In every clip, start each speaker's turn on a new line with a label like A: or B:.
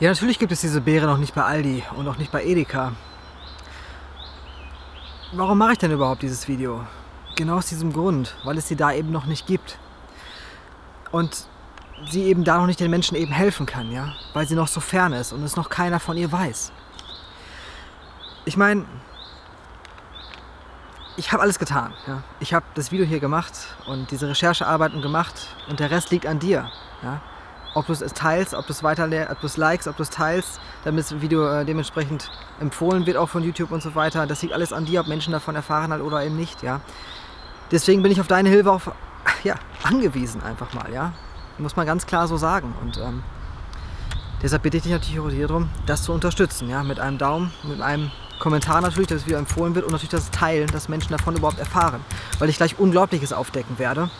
A: Ja, natürlich gibt es diese Beere noch nicht bei Aldi und auch nicht bei Edeka. Warum mache ich denn überhaupt dieses Video? Genau aus diesem Grund, weil es sie da eben noch nicht gibt. Und sie eben da noch nicht den Menschen eben helfen kann, ja? Weil sie noch so fern ist und es noch keiner von ihr weiß. Ich meine, ich habe alles getan. Ja? Ich habe das Video hier gemacht und diese Recherchearbeiten gemacht und der Rest liegt an dir. Ja? Ob du es teilst, ob du es weiter, ob du es likest, ob du es teilst, damit das Video äh, dementsprechend empfohlen wird, auch von YouTube und so weiter. Das liegt alles an dir, ob Menschen davon erfahren halt oder eben nicht, ja. Deswegen bin ich auf deine Hilfe auch ja, angewiesen einfach mal, ja. Muss man ganz klar so sagen. Und ähm, deshalb bitte ich dich natürlich auch hier darum, das zu unterstützen, ja. Mit einem Daumen, mit einem Kommentar natürlich, dass das Video empfohlen wird und natürlich das Teilen, dass Menschen davon überhaupt erfahren. Weil ich gleich Unglaubliches aufdecken werde.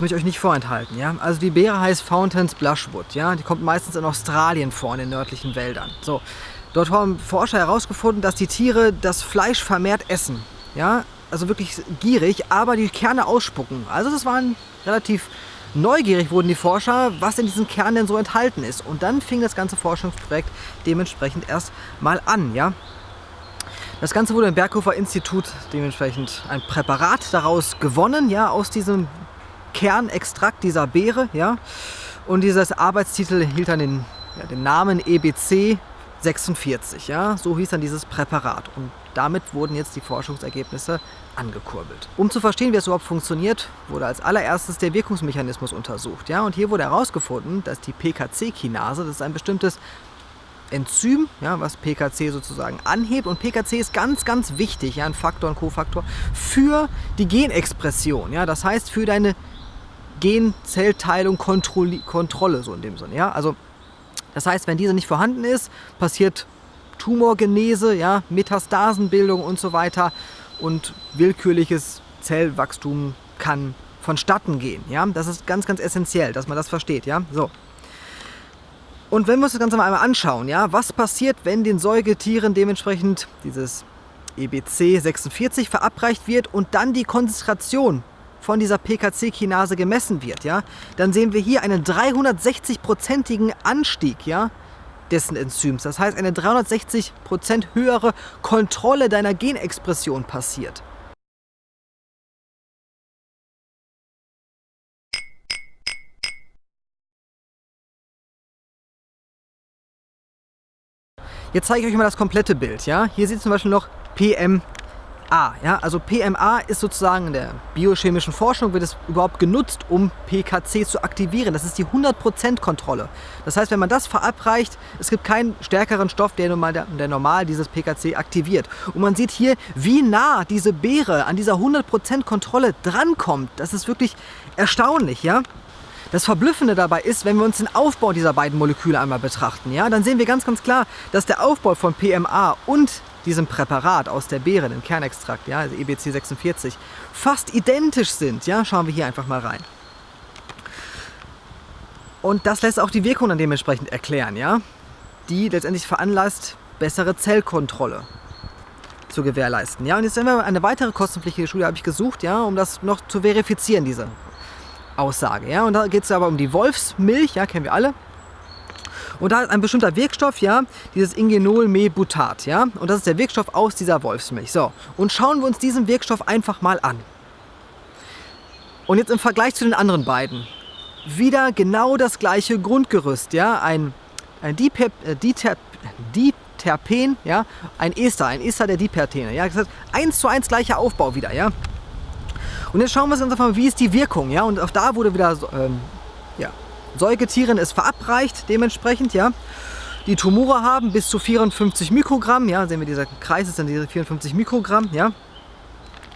A: Das möchte ich euch nicht vorenthalten. Ja? Also die Beere heißt Fountains Blushwood. Ja? Die kommt meistens in Australien vor, in den nördlichen Wäldern. So. Dort haben Forscher herausgefunden, dass die Tiere das Fleisch vermehrt essen. Ja? Also wirklich gierig, aber die Kerne ausspucken. Also das waren relativ neugierig wurden die Forscher, was in diesen Kernen denn so enthalten ist. Und dann fing das ganze Forschungsprojekt dementsprechend erst mal an. Ja? Das Ganze wurde im Berghofer Institut dementsprechend ein Präparat daraus gewonnen, ja, aus diesem Kernextrakt dieser Beere. Ja? Und dieses Arbeitstitel hielt dann den, ja, den Namen EBC 46. Ja? So hieß dann dieses Präparat. Und damit wurden jetzt die Forschungsergebnisse angekurbelt. Um zu verstehen, wie es überhaupt funktioniert, wurde als allererstes der Wirkungsmechanismus untersucht. Ja? Und hier wurde herausgefunden, dass die PKC-Kinase, das ist ein bestimmtes Enzym, ja, was PKC sozusagen anhebt. Und PKC ist ganz, ganz wichtig, ja, ein Faktor, ein Kofaktor, für die Genexpression. Ja, das heißt, für deine Genzellteilung, Kontrolle, so in dem Sinne. Ja? Also, das heißt, wenn diese nicht vorhanden ist, passiert Tumorgenese, ja, Metastasenbildung und so weiter und willkürliches Zellwachstum kann vonstatten gehen. Ja? Das ist ganz, ganz essentiell, dass man das versteht. Ja? So. Und wenn wir uns das Ganze mal einmal anschauen, ja, was passiert, wenn den Säugetieren dementsprechend dieses EBC 46 verabreicht wird und dann die Konzentration von dieser PKC-Kinase gemessen wird, ja, dann sehen wir hier einen 360-prozentigen Anstieg ja, dessen Enzyms. Das heißt, eine 360% höhere Kontrolle deiner Genexpression passiert. Jetzt zeige ich euch mal das komplette Bild. Ja? Hier ihr zum Beispiel noch PM PMA. Ja? Also PMA ist sozusagen in der biochemischen Forschung, wird es überhaupt genutzt, um PKC zu aktivieren. Das ist die 100% Kontrolle. Das heißt, wenn man das verabreicht, es gibt keinen stärkeren Stoff, der normal, der normal dieses PKC aktiviert. Und man sieht hier, wie nah diese Beere an dieser 100% Kontrolle drankommt. Das ist wirklich erstaunlich. Ja? Das Verblüffende dabei ist, wenn wir uns den Aufbau dieser beiden Moleküle einmal betrachten, ja, dann sehen wir ganz, ganz klar, dass der Aufbau von PMA und diesem Präparat aus der Beere, dem Kernextrakt, ja, also EBC 46, fast identisch sind. Ja, schauen wir hier einfach mal rein. Und das lässt auch die Wirkung dann dementsprechend erklären, ja, die letztendlich veranlasst, bessere Zellkontrolle zu gewährleisten. Ja, und jetzt haben wir eine weitere kostenpflichtige Studie habe ich gesucht, ja, um das noch zu verifizieren, diese Aussage. Ja, und da geht es aber um die Wolfsmilch, ja, kennen wir alle. Und da ist ein bestimmter Wirkstoff, ja, dieses Ingenol-Mebutat, ja, und das ist der Wirkstoff aus dieser Wolfsmilch. So, und schauen wir uns diesen Wirkstoff einfach mal an. Und jetzt im Vergleich zu den anderen beiden, wieder genau das gleiche Grundgerüst, ja, ein, ein Dipep, äh, Diterp, Diterpen, ja, ein Ester, ein Ester der Dipertene, ja, das heißt, eins zu eins gleicher Aufbau wieder, ja. Und jetzt schauen wir uns einfach mal, wie ist die Wirkung, ja, und auch da wurde wieder, ähm, ja, Säugetieren ist verabreicht dementsprechend, ja. Die Tumore haben bis zu 54 Mikrogramm, ja, sehen wir dieser Kreis ist dann diese 54 Mikrogramm, ja.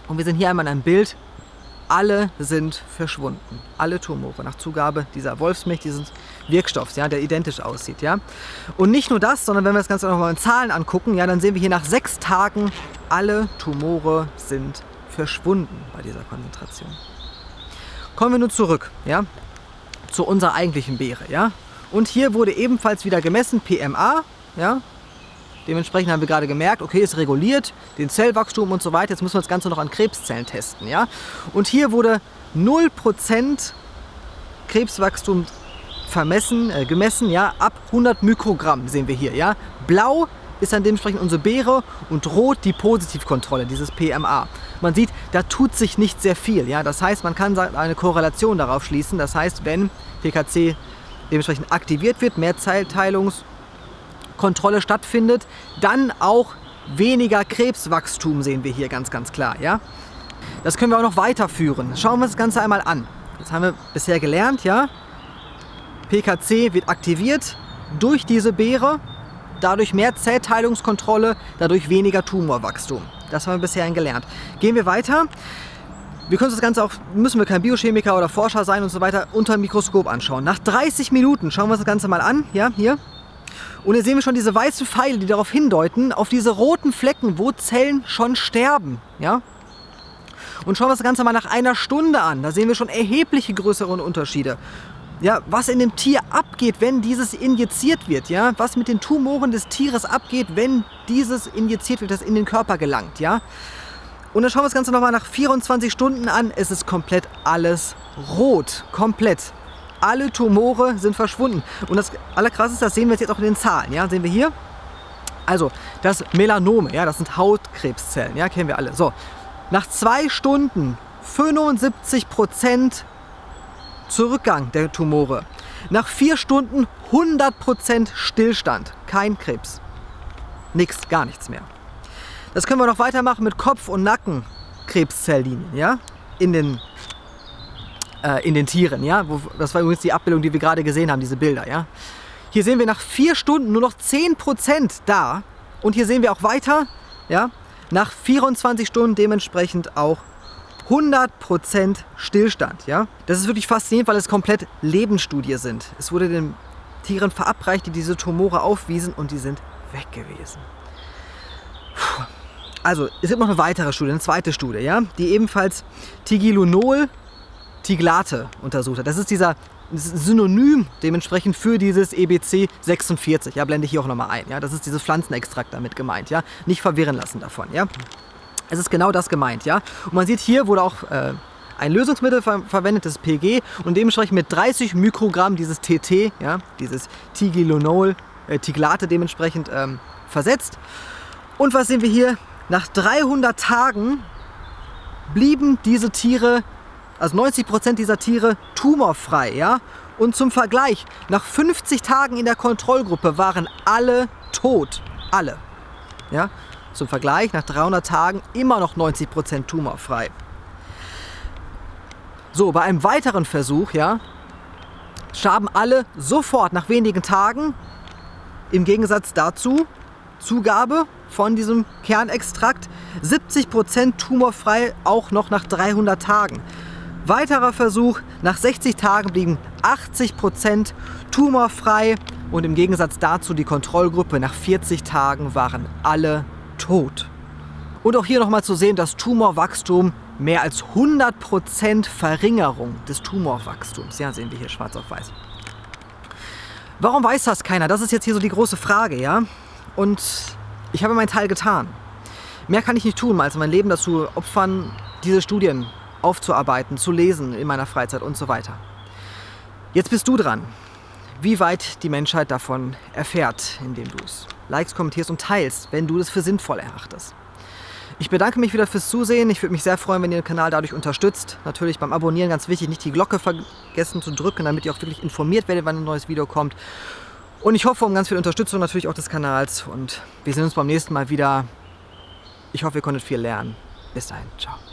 A: Und wir sehen hier einmal ein Bild, alle sind verschwunden. Alle Tumore nach Zugabe dieser Wolfsmilch, dieses Wirkstoffs, ja, der identisch aussieht. Ja. Und nicht nur das, sondern wenn wir das Ganze nochmal in Zahlen angucken, ja, dann sehen wir hier nach sechs Tagen, alle Tumore sind verschwunden bei dieser Konzentration. Kommen wir nun zurück. Ja zu unserer eigentlichen Beere. Ja? Und hier wurde ebenfalls wieder gemessen, PMA, ja? Dementsprechend haben wir gerade gemerkt, okay, es reguliert den Zellwachstum und so weiter. Jetzt müssen wir das Ganze noch an Krebszellen testen. Ja? Und hier wurde 0% Krebswachstum vermessen, äh, gemessen, ja, ab 100 Mikrogramm sehen wir hier. Ja? Blau ist dann dementsprechend unsere Beere und rot die Positivkontrolle, dieses PMA. Man sieht, da tut sich nicht sehr viel. Ja? Das heißt, man kann eine Korrelation darauf schließen. Das heißt, wenn PKC dementsprechend aktiviert wird, mehr Zellteilungskontrolle stattfindet, dann auch weniger Krebswachstum sehen wir hier ganz, ganz klar. Ja? Das können wir auch noch weiterführen. Schauen wir uns das Ganze einmal an. Das haben wir bisher gelernt, ja. PKC wird aktiviert durch diese Beere, dadurch mehr Zellteilungskontrolle, dadurch weniger Tumorwachstum. Das haben wir bisher gelernt. Gehen wir weiter. Wir können uns das Ganze auch, müssen wir kein Biochemiker oder Forscher sein und so weiter, unter dem Mikroskop anschauen. Nach 30 Minuten schauen wir uns das Ganze mal an, ja, hier. Und hier sehen wir schon diese weißen Pfeile, die darauf hindeuten, auf diese roten Flecken, wo Zellen schon sterben, ja. Und schauen wir das Ganze mal nach einer Stunde an. Da sehen wir schon erhebliche größere Unterschiede ja, was in dem Tier abgeht, wenn dieses injiziert wird, ja, was mit den Tumoren des Tieres abgeht, wenn dieses injiziert wird, das in den Körper gelangt, ja. Und dann schauen wir das Ganze nochmal nach 24 Stunden an, es ist komplett alles rot, komplett. Alle Tumore sind verschwunden. Und das Allerkrasseste, das sehen wir jetzt auch in den Zahlen, ja, sehen wir hier. Also, das Melanome, ja, das sind Hautkrebszellen, ja, kennen wir alle. So, nach zwei Stunden 75 Prozent Zurückgang der Tumore. Nach vier Stunden 100% Stillstand. Kein Krebs. Nix, gar nichts mehr. Das können wir noch weitermachen mit Kopf- und Nackenkrebszelllinien, ja? In den, äh, in den Tieren, ja? Das war übrigens die Abbildung, die wir gerade gesehen haben, diese Bilder, ja? Hier sehen wir nach vier Stunden nur noch 10% da. Und hier sehen wir auch weiter, ja? Nach 24 Stunden dementsprechend auch 100% Stillstand. Ja? Das ist wirklich faszinierend, weil es komplett Lebensstudie sind. Es wurde den Tieren verabreicht, die diese Tumore aufwiesen und die sind weg gewesen. Puh. Also, es gibt noch eine weitere Studie, eine zweite Studie, ja, die ebenfalls Tigilunol Tiglate untersucht hat. Das ist dieser Synonym dementsprechend für dieses EBC 46. Ja, blende ich hier auch nochmal ein. Ja, das ist dieses Pflanzenextrakt damit gemeint. Ja, nicht verwirren lassen davon. Ja. Es ist genau das gemeint, ja. Und man sieht, hier wurde auch äh, ein Lösungsmittel ver verwendet, das PG, und dementsprechend mit 30 Mikrogramm dieses TT, ja, dieses Tigilonol, äh, Tiglate dementsprechend ähm, versetzt. Und was sehen wir hier? Nach 300 Tagen blieben diese Tiere, also 90 Prozent dieser Tiere, tumorfrei, ja. Und zum Vergleich, nach 50 Tagen in der Kontrollgruppe waren alle tot. Alle. Ja? Zum Vergleich, nach 300 Tagen immer noch 90% tumorfrei. So, bei einem weiteren Versuch, ja, starben alle sofort nach wenigen Tagen. Im Gegensatz dazu, Zugabe von diesem Kernextrakt, 70% tumorfrei auch noch nach 300 Tagen. Weiterer Versuch, nach 60 Tagen blieben 80% tumorfrei und im Gegensatz dazu die Kontrollgruppe nach 40 Tagen waren alle tot. Und auch hier nochmal zu sehen, das Tumorwachstum mehr als 100% Verringerung des Tumorwachstums. Ja, sehen wir hier schwarz auf weiß. Warum weiß das keiner? Das ist jetzt hier so die große Frage, ja? Und ich habe meinen Teil getan. Mehr kann ich nicht tun, als mein Leben dazu opfern, diese Studien aufzuarbeiten, zu lesen in meiner Freizeit und so weiter. Jetzt bist du dran wie weit die Menschheit davon erfährt, indem du es likest, kommentierst und teilst, wenn du es für sinnvoll erachtest. Ich bedanke mich wieder fürs Zusehen. Ich würde mich sehr freuen, wenn ihr den Kanal dadurch unterstützt. Natürlich beim Abonnieren ganz wichtig, nicht die Glocke vergessen zu drücken, damit ihr auch wirklich informiert werdet, wann ein neues Video kommt. Und ich hoffe um ganz viel Unterstützung natürlich auch des Kanals. Und wir sehen uns beim nächsten Mal wieder. Ich hoffe, ihr konntet viel lernen. Bis dahin. Ciao.